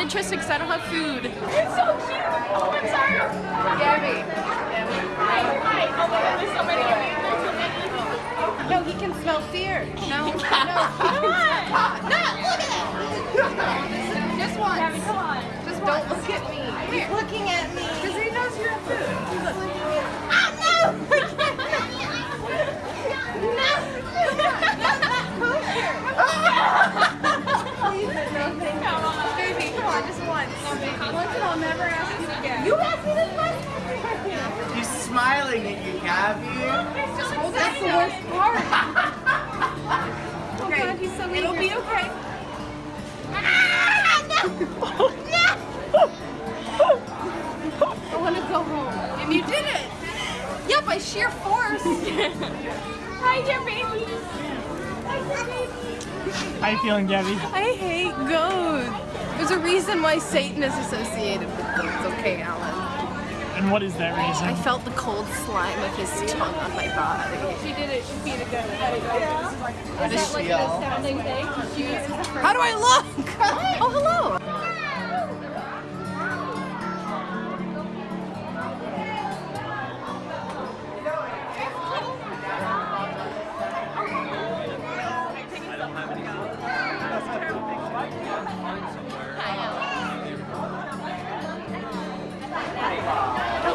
interested because I don't have food. It's so cute. Oh, I'm sorry. Gabby. Hi. Hi. Oh my God, there's so many you. No, he can smell fear. No, no. Come on. No, look at that. Just once. Gabby, come on. Just don't look at me. He's looking at me. Because he knows you're food. Never ask you again. You asked me this question. He's smiling at you, Gabby. just hold That's the worst part. Oh okay, God, he's so it'll be okay. I want to go home. And you did it. Yeah, by sheer force. Hi, dear baby. Hi, dear baby. How you feeling, Gabby? I hate goats. There's a reason why Satan is associated with goats. Okay, Alan. And what is that reason? I felt the cold slime of his tongue on my body. She did it. She beat a goat. Is This that like feel. a sounding thing? She uses How do I look? Oh, hello.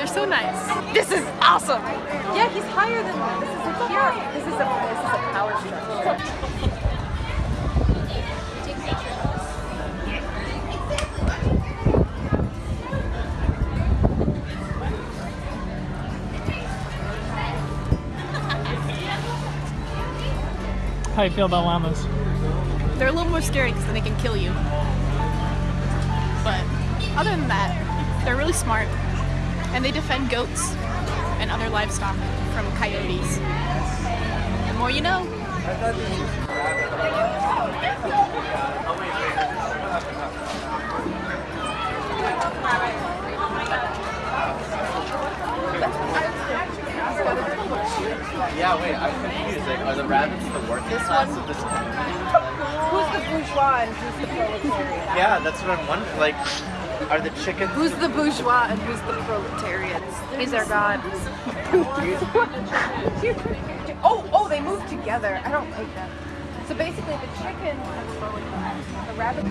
They're so nice. This is awesome. Yeah, he's higher than that. This is a pure. This is a this is a power structure. How you feel about llamas? They're a little more scary because then they can kill you. But other than that, they're really smart and they defend goats and other livestock from coyotes. The more you know. Yeah, wait, I'm confused. Like, are the rabbits the working class of this country? Who's the bourgeois and who's the proletariat? Yeah, that's what I'm wondering. Like, are the chickens? Who's the bourgeois and who's the proletarians? He's our god. oh, oh, they move together. I don't like that. So basically, the chickens are the proletarians. The rabbits.